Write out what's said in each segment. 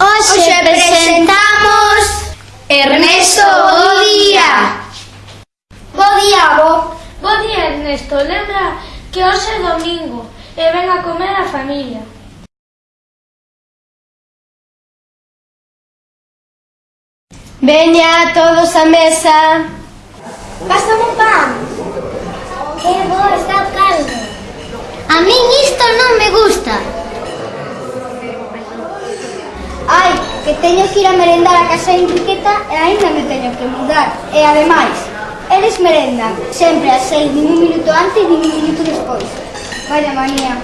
Hoxe presentamos Ernesto Bo Día Bo día, Bo. Bo día, Ernesto, lembra que hoxe é domingo e ven a comer a familia. Veña todos a mesa. Pásame un min isto non me gusta. Ai, que teño que ir a merendar a casa de Enriqueta e aínda me teño que mudar. Eh, e ademais, eles merendan sempre a seis, nin un minuto antes, nin un minuto despois. Vaya manía.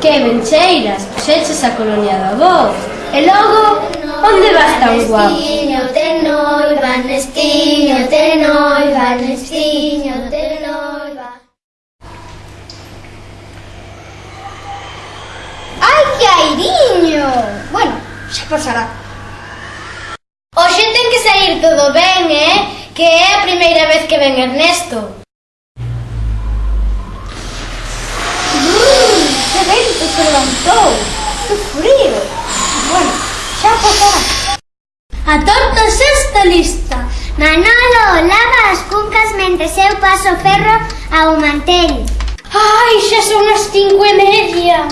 Que mencheiras, puxeches a colonia da voz. E logo, onde vas tan guapo? noi va, nestiño te noiva, nestiño te noiva. Ai, que airiño! Bueno, xa pasará. Hoxe ten que sair todo ben, eh? Que é a primeira vez que ven Ernesto. Que vento se levantou! Que frío! Bueno, xa pasará. A tortos esta lista. Manolo lava as cuncas mentre eu paso ferro ao mantel. Ai, xa son as cinco e media.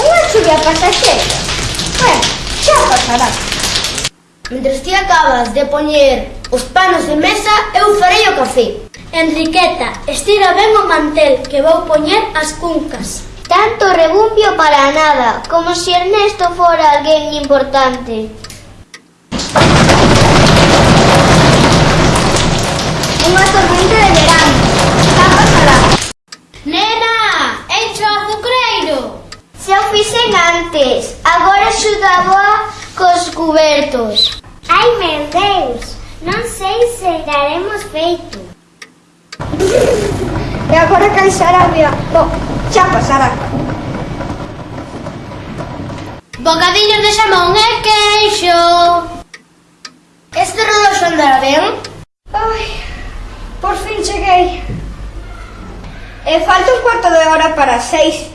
Unha chuvia pasaxeira. Bueno, xa pasará. Mentre ti acabas de poñer os panos de mesa, eu farei o café. Enriqueta, estira ben o mantel que vou poñer as cuncas. Tanto rebumbio para nada, como si Ernesto fora alguén importante. Unha tormenta de verano. Pasará. Nena, encho azucreiro. Se o fixen antes, agora axudaba cos cubertos. Ai, meu Deus, non sei se daremos feito. E agora cansará a Bo, xa pasará. Bocadillos de xamón e queixo. Este rodoxo andará ben? Ai, por fin cheguei. E falta un cuarto de hora para seis.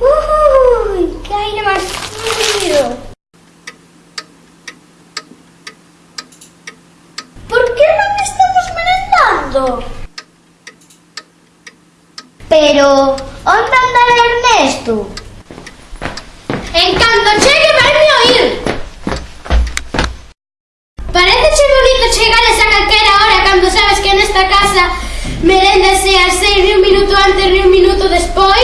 Ui, que aire máis frío. Por que non estamos merendando? Pero, onde andará Ernesto? En canto chegue vai me oír. Parece ser bonito chegales esa calquera hora cando sabes que nesta casa merendase a seis ni un minuto antes ni un minuto despois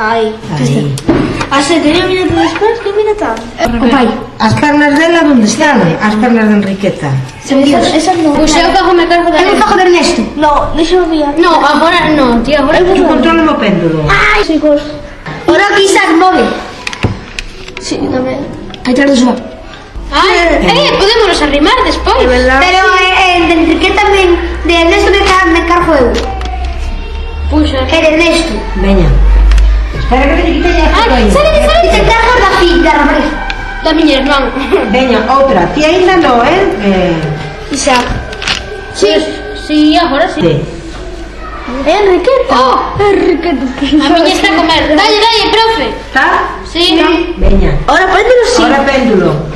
Ai. Ai. A xente mira todas as que mira tan. Eh, oh, o pai. As pernas dela onde están? As pernas de Enriqueta. Esas, non. Pois eu fago me cargo de Eu fago de Ernesto. No, deixa o mía. No, agora non, tío, agora eu controlo o péndulo. Ai, chicos. Ora que Isaac move. Si, sí, dame. Aí tarde suba. Ai, eh, podémonos arrimar despois. Pero eh, eh, de Enriqueta tamén, de Ernesto me, car me cargo eu. Puxa. Era Ernesto. Veña. Salite, salite! Tentato la figlia, La mia, no. Venga, otra. Tienda no, ¿eh? eh. Isa. Sí. Sí, ahora sí. sí. Eh, Enriqueta. Oh, Enriqueta. A mí está a comer. Dale, dale, profe. ¿Está? Sí. sí. Venga. Ahora péndulo, sí. Ahora péndulo.